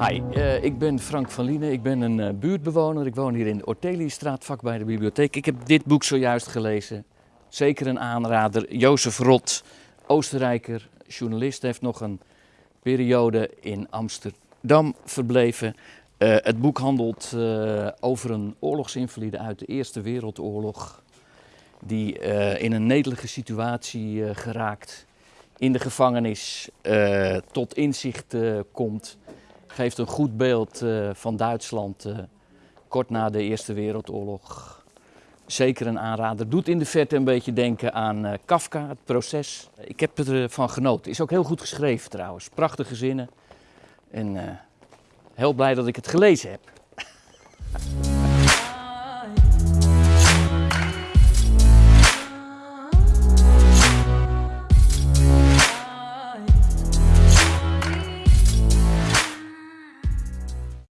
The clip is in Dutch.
Hi, uh, ik ben Frank van Lienen. Ik ben een uh, buurtbewoner. Ik woon hier in de Orteliestraat, vlak bij de bibliotheek. Ik heb dit boek zojuist gelezen. Zeker een aanrader. Jozef Rot, Oostenrijker, journalist, heeft nog een periode in Amsterdam verbleven. Uh, het boek handelt over een oorlogsinvalide uit de Eerste Wereldoorlog. Die in een netelige situatie geraakt. In de gevangenis tot inzicht komt geeft een goed beeld uh, van Duitsland uh, kort na de Eerste Wereldoorlog. Zeker een aanrader. Doet in de verte een beetje denken aan uh, Kafka, het proces. Ik heb ervan genoten. Is ook heel goed geschreven trouwens. Prachtige zinnen. En heel blij dat ik het gelezen heb.